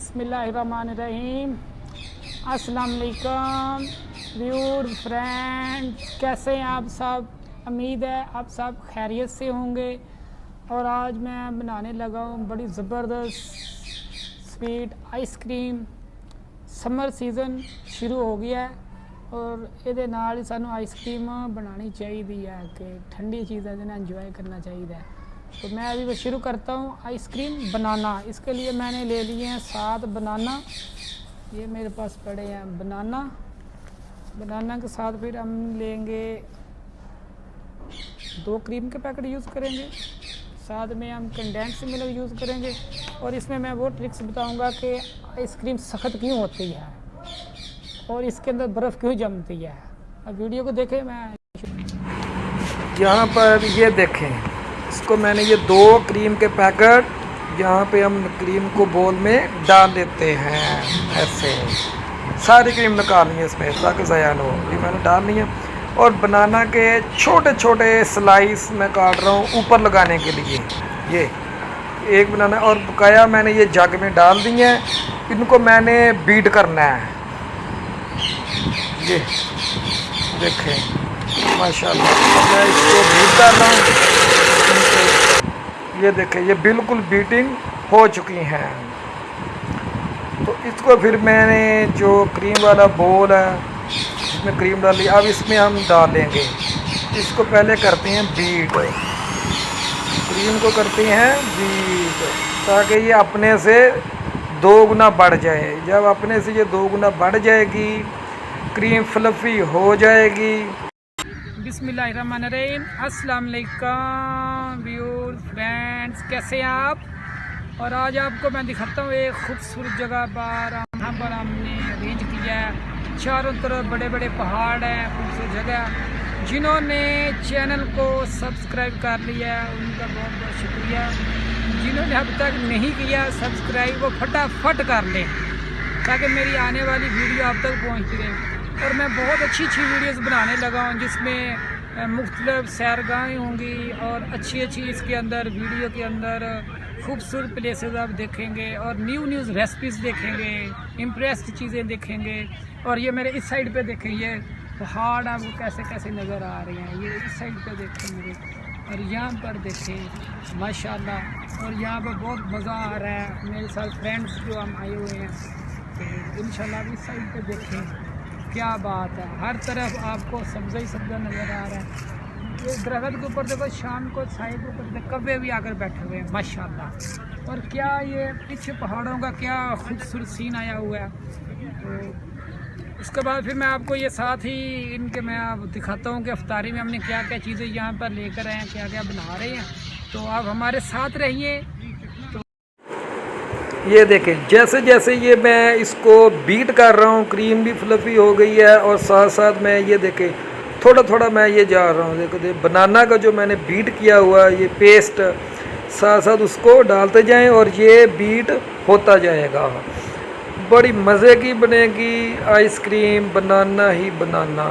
بسم اللہ الرحمن الرحیم۔ السلام علیکم، ویور، فرینڈ، کیسے ہیں آپ سب؟ امید ہے آپ سب خیریت سے ہوں گے۔ اور آج میں بنانے لگا ہوں بڑی زبردست sweet ice cream. Summer season شروع ہو گیا ہے اور یہ سانو آئس کریم بنانی چاہیے ہے کہ ٹھنڈی چیزیں انجوائے کرنا چاہیے تو میں ابھی وہ شروع کرتا ہوں آئس کریم، بنانا۔ اس کے لیے میں نے لے لیے ہیں سات بنانا۔ یہ میرے پاس پڑے ہیں بنانا۔ بنانا کے ساتھ پھر ہم لیں گے۔ دو کریم کے پیکٹ یوز کریں گے۔ ساتھ میں ہم کنڈینس ملک یوز کریں گے۔ اور اس میں میں وہ ٹرکس بتاؤں گا کہ آئس کریم سخت کیوں ہوتی ہے؟ اور اس کے اندر برف کیوں جمتی ہے؟ اب ویڈیو کو دیکھیں، میں یہاں پر یہ دیکھیں۔ اس کو میں نے یہ دو کریم کے پیکٹ یہاں پہ ہم کریم کو بول میں ڈال دیتے ہیں، ایسے۔ ساری کریم نکالنی ہے اس میں، تاکہ ضائع نہ ہو۔ یہ میں نے ڈالنی ہے۔ اور بنانا کے چھوٹے چھوٹے سلائس میں کاٹ رہا ہوں اوپر لگانے کے لیے۔ یہ ایک بنانا اور بقایا میں نے یہ جگ میں ڈال دی ہیں۔ ان کو میں نے بیٹ کرنا ہے۔ یہ دیکھیں۔ ماشاء اللہ میں اس کو بیٹ کر رہا ہوں۔ یہ دیکھیں، یہ بالکل بیٹنگ ہو چکی ہیں۔ تو اس کو پھر میں نے جو کریم والا بول ہے اس میں کریم ڈالی اب اس میں ہم ڈالیں گے۔ اس کو پہلے کرتے ہیں بیٹ کریم کو کرتے ہیں بیٹ تاکہ یہ اپنے سے دو گنا بڑھ جائے۔ جب اپنے سے یہ دو گنا بڑھ جائے گی، کریم فلفی ہو جائے گی۔ بسم اللہ الرحمن الرحیم۔ السلام علیکم۔ السلام ویورز کیسے ہیں آپ؟ اور آج آپ کو میں دکھاتا ہوں ایک خوبصورت جگہ بار یہاں پر ہم نے ارینج کیا ہے۔ چاروں طرف بڑے بڑے پہاڑ ہیں، خوبصورت جگہ جنہوں نے چینل کو سبسکرائب کر لیا ہے، ان کا بہت بہت شکریہ۔ جنہوں نے اب تک نہیں کیا سبسکرائب وہ پھٹافٹ کر لیں، تاکہ میری آنے والی ویڈیو آپ تک پہنچ رہے۔ اور میں بہت اچھی اچھی ویڈیوز بنانے لگا ہوں، جس میں مختلف سیرگاہیں ہوں گی اور اچھی اچھی اس کے اندر ویڈیو کے اندر خوبصورت پلیسز آپ دیکھیں گے اور نیو نیوز ریسپیز دیکھیں گے امپریسڈ چیزیں دیکھیں گے اور یہ میرے اس سائڈ پہ دیکھیں، یہ پہاڑ آپ کو کیسے کیسے نظر آ رہے ہیں، یہ اس سائڈ پہ دیکھیں میرے اور یہاں پر دیکھیں، ماشاءاللہ اور یہاں پہ بہت مزہ آ رہا ہے، میرے ساتھ فرینڈس جو ہم آئے ہوئے ہیں، تو انشاءاللہ شاء اس سائڈ پہ دیکھیں۔ کیا بات ہے؟ ہر طرف آپ کو سبزہ ہی سبزہ نظر آ رہا ہے۔ یہ درخت کے اوپر دیکھو، شام کو سائے کے اوپر دیکھو کبے بھی آ کر بیٹھے ہوئے ہیں ماشاء اللہ اور کیا یہ پیچھے پہاڑوں کا کیا خوبصورت سین آیا ہوا ہے؟ تو اس کے بعد پھر میں آپ کو یہ ساتھ ہی ان کے میں آپ دکھاتا ہوں کہ افطاری میں ہم نے کیا کیا چیزیں یہاں پر لے کر آئے ہیں، کیا کیا بنا رہے ہیں۔ تو آپ ہمارے ساتھ رہیے۔ یہ دیکھیں، جیسے جیسے یہ میں اس کو بیٹ کر رہا ہوں کریم بھی فلفی ہو گئی ہے اور ساتھ ساتھ میں یہ دیکھیں، تھوڑا تھوڑا میں یہ جا رہا ہوں۔ دیکھو دیکھ بنانا کا جو میں نے بیٹ کیا ہوا، یہ پیسٹ ساتھ ساتھ اس کو ڈالتے جائیں اور یہ بیٹ ہوتا جائے گا۔ بڑی مزے کی بنے گی آئس کریم بنانا ہی بنانا۔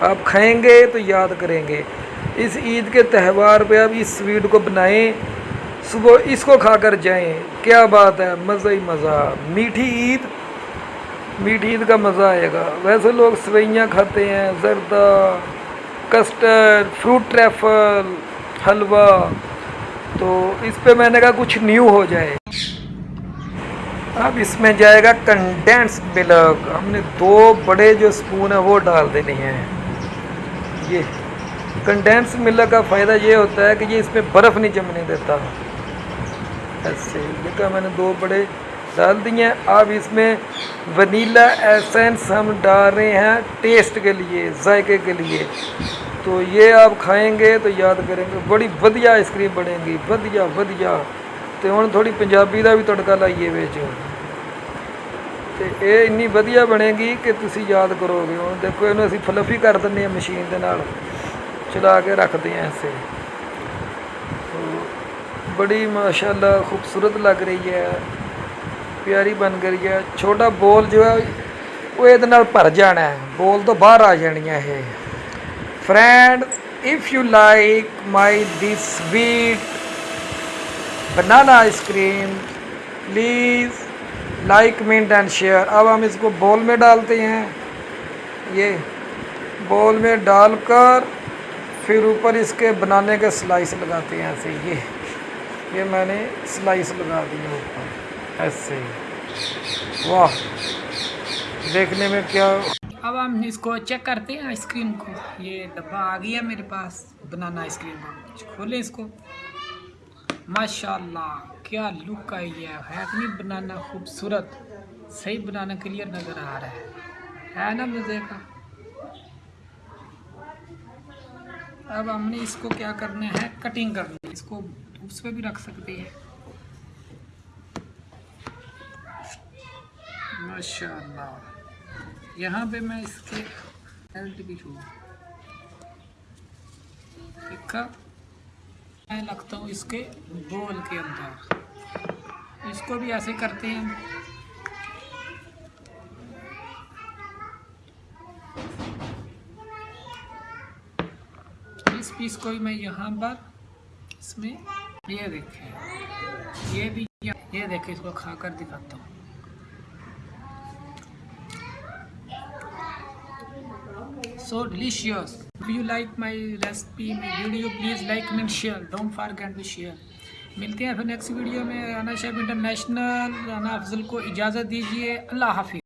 آپ کھائیں گے تو یاد کریں گے۔ اس عید کے تہوار پہ آپ اس سویٹ کو بنائیں۔ صبح اس کو کھا کر جائیں۔ کیا بات ہے؟ مزہ ہی مزہ۔ میٹھی عید میٹھی عید کا مزہ آئے گا۔ ویسے لوگ سوئیاں کھاتے ہیں، زردہ، کسٹرڈ، فروٹ ٹریفل، حلوہ۔ تو اس پہ میں نے کہا کچھ نیو ہو جائے۔ اب اس میں جائے گا کنڈینس ملک۔ ہم نے دو بڑے جو اسپون ہیں وہ ڈال دینے ہیں۔ یہ کنڈینس ملک کا فائدہ یہ ہوتا ہے کہ یہ اس میں برف نہیں جمنے دیتا۔ ایسے کہا میں نے دو بڑے ڈال دی ہیں اب اس میں ونیلا ایسنس ہم ڈال رہے ہیں ٹیسٹ کے لیے ذائقے کے لیے تو یہ آپ کھائیں گے تو یاد کریں گے بڑی ودیا آئس کریم بنے گی ودیا ودیا تو ہوں تھوڑی پنجابی کا بھی تڑکا لائیے ویچ تو یہ اینی ودیا بنے گی کہ تیس یاد کرو گے دیکھو یہ فلفی کر دیں مشین دال چلا کے رکھتے ہیں اسے ਐਸੇ ਬੜੀ ਮਾਸ਼ਾਅੱਲਾ ਖੂਬਸੂਰਤ ਲੱਗ ਰਹੀ ਹੈ ਪਿਆਰੀ ਬਣ ਗਈ ਹੈ ਛੋਟਾ ਬੋਲ ਜੋ ਹੈ ਉਹ ਇਹਦੇ ਨਾਲ ਭਰ ਜਾਣਾ ਹੈ ਬੋਲ ਤੋਂ ਬਾਹਰ ਆ ਜਾਣੀਆਂ ਇਹ friend if you like my this sweet banana ice cream please like comment and share اب ہم اس کو بول میں ڈالتے ہیں یہ بول میں ڈال کر پھر اوپر اس کے بنانے کے سلائس لگاتے ہیں ایسے یہ میں نے سلائس لگا دیا اوپر، ایسے واہ، دیکھنے میں کیا۔ اب ہم اس کو چیک کرتے ہیں آئس کریم کو۔ یہ ڈبہ آ گیا میرے پاس، بنانا آئس کریم۔ کا کھولیں اس کو۔ ماشاء اللہ کیا لک آئی ہے۔ ہے اتنی بنانا خوبصورت، صحیح بنانا کلیئر نظر آ رہا ہے۔ ہے نا مزے کا۔ اب ہم نے اس کو کیا کرنا ہے؟ کٹنگ کرنی ہے۔ اس کو اس پہ بھی رکھ سکتے ہیں ماشاء اللہ یہاں پہ میں اس کے بیلٹ بھی چھو دیکھا میں لگتا ہوں اس کے بول کے اندر اس کو بھی ایسے کرتے ہیں اس پیس کو بھی میں یہاں پر اس میں یہ دیکھیں۔ یہ بھی یہ دیکھیں، اس کو کھا کر دکھاتا ہوں۔ So delicious. If you like my recipe my video please like and share. Don't forget to share. ملتے ہیں پھر نیکسٹ ویڈیو میں. رانا شیف انٹرنیشنل رانا افضل کو اجازت دیجیے اللہ حافظ۔